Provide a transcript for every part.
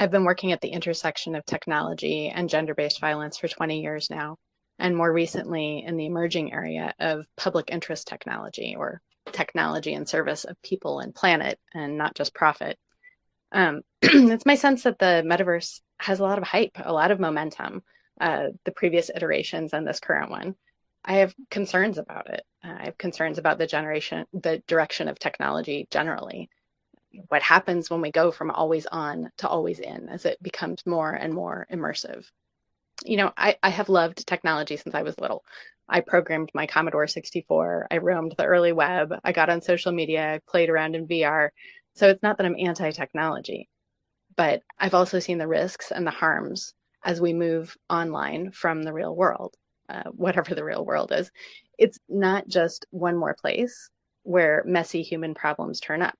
I've been working at the intersection of technology and gender based violence for 20 years now, and more recently in the emerging area of public interest technology or technology in service of people and planet and not just profit. Um, it's my sense that the metaverse has a lot of hype, a lot of momentum, uh, the previous iterations and this current one. I have concerns about it. I have concerns about the generation, the direction of technology generally what happens when we go from always on to always in as it becomes more and more immersive. You know, I, I have loved technology since I was little. I programmed my Commodore 64. I roamed the early web. I got on social media, played around in VR. So it's not that I'm anti technology, but I've also seen the risks and the harms as we move online from the real world, uh, whatever the real world is. It's not just one more place where messy human problems turn up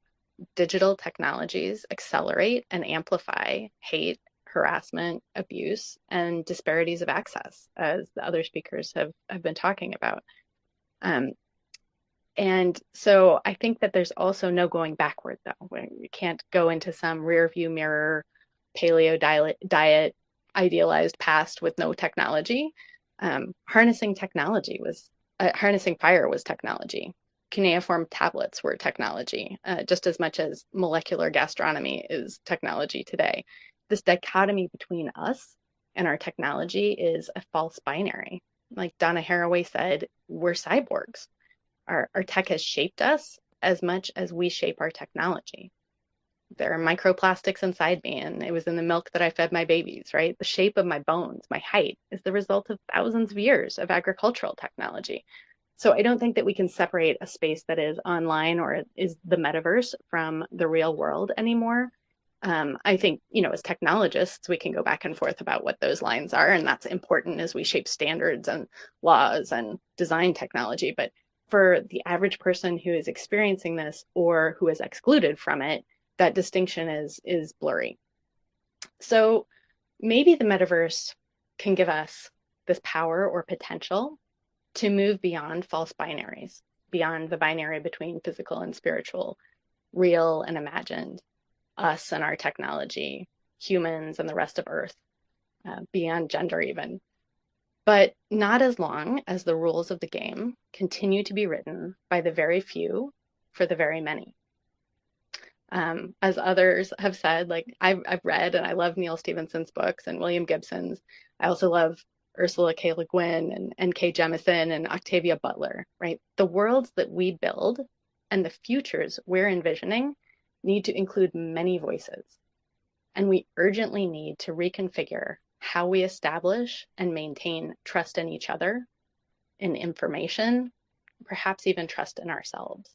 digital technologies accelerate and amplify hate, harassment, abuse, and disparities of access, as the other speakers have, have been talking about. Um, and so I think that there's also no going backward, though. We can't go into some rear view mirror paleo diet, idealized past with no technology. Um, harnessing technology was uh, harnessing fire was technology cuneiform tablets were technology, uh, just as much as molecular gastronomy is technology today. This dichotomy between us and our technology is a false binary. Like Donna Haraway said, we're cyborgs. Our, our tech has shaped us as much as we shape our technology. There are microplastics inside me, and it was in the milk that I fed my babies, right? The shape of my bones, my height, is the result of thousands of years of agricultural technology. So I don't think that we can separate a space that is online or is the metaverse from the real world anymore. Um, I think, you know, as technologists, we can go back and forth about what those lines are, and that's important as we shape standards and laws and design technology. But for the average person who is experiencing this or who is excluded from it, that distinction is is blurry. So maybe the metaverse can give us this power or potential to move beyond false binaries, beyond the binary between physical and spiritual, real and imagined, us and our technology, humans and the rest of Earth, uh, beyond gender even. But not as long as the rules of the game continue to be written by the very few for the very many. Um, as others have said, like I've, I've read and I love Neal Stephenson's books and William Gibson's. I also love Ursula K. Le Guin and N.K. Jemisin and Octavia Butler, right? The worlds that we build and the futures we're envisioning need to include many voices. And we urgently need to reconfigure how we establish and maintain trust in each other, in information, perhaps even trust in ourselves.